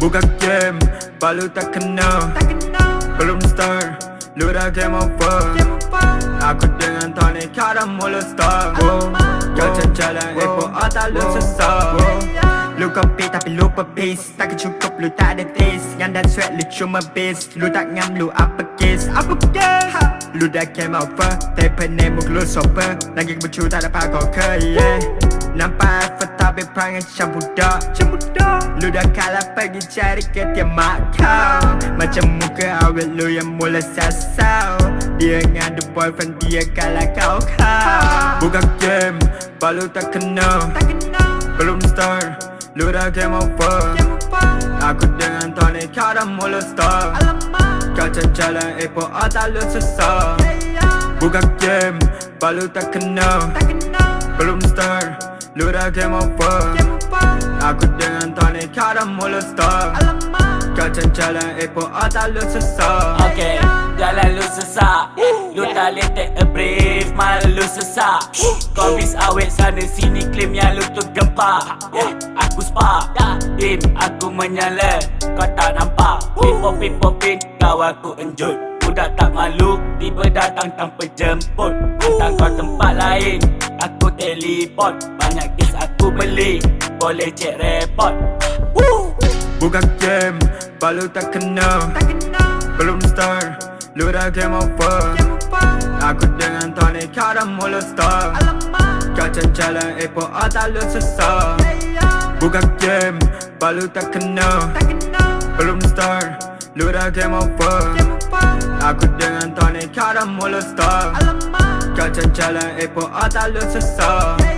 Buka game, balu tak kena. Belum start, lu dah game over. Aku dengan Tony, dah mula start Kau jalan Epo otak lu sesat Lu kopi tapi lupa peace Tak cukup lu tak ada taste. Yang dan sweat lu cuma base. Lu tak ngam lu apa case Apa case Lu dah game over Paper name muk lu sober Lagi kebucu tak dapat kau ke yeah Nampak effort tapi perangai macam budak Lu dah kalah pergi cari ke tiamat kau Macam muka awet lu yang mula sasau. Dia ngadu boyfriend dia kalah kau kau. Buka game Balu tak kena. Belum start Lu dah game over. Aku dengan Tony kau dah mula start Kau jalan Epo otak lu sesat Buka game Balu tak kena. Belum start Lu dah game over. Aku dengan Tony kau dah mula start. Kau jalan Epo otak lu sesat Okay, jalan lu sesak. Lu tak boleh take a brief, malah lu sesak. Kau bis awet sana sini claim yang lu tu gempak yeah, Aku spark, tim aku menyala. Kau tak nampak, people people pin kau aku enjut Budak tak malu, tiba datang tanpa jemput. Hantar kau tempat lain, aku teleport. Banyak kes aku beli, boleh cek report. Woo! Buka game Balu tak kena. Belum start Lu dah game over. Aku dengan Tony kau dah mula start. Kau jalan Epo otak lu sesat Buka game Balu tak kena Belum start Lu dah game over. Aku dengan Tony kau dah mula start. Kau jalan Epo otak lu sesat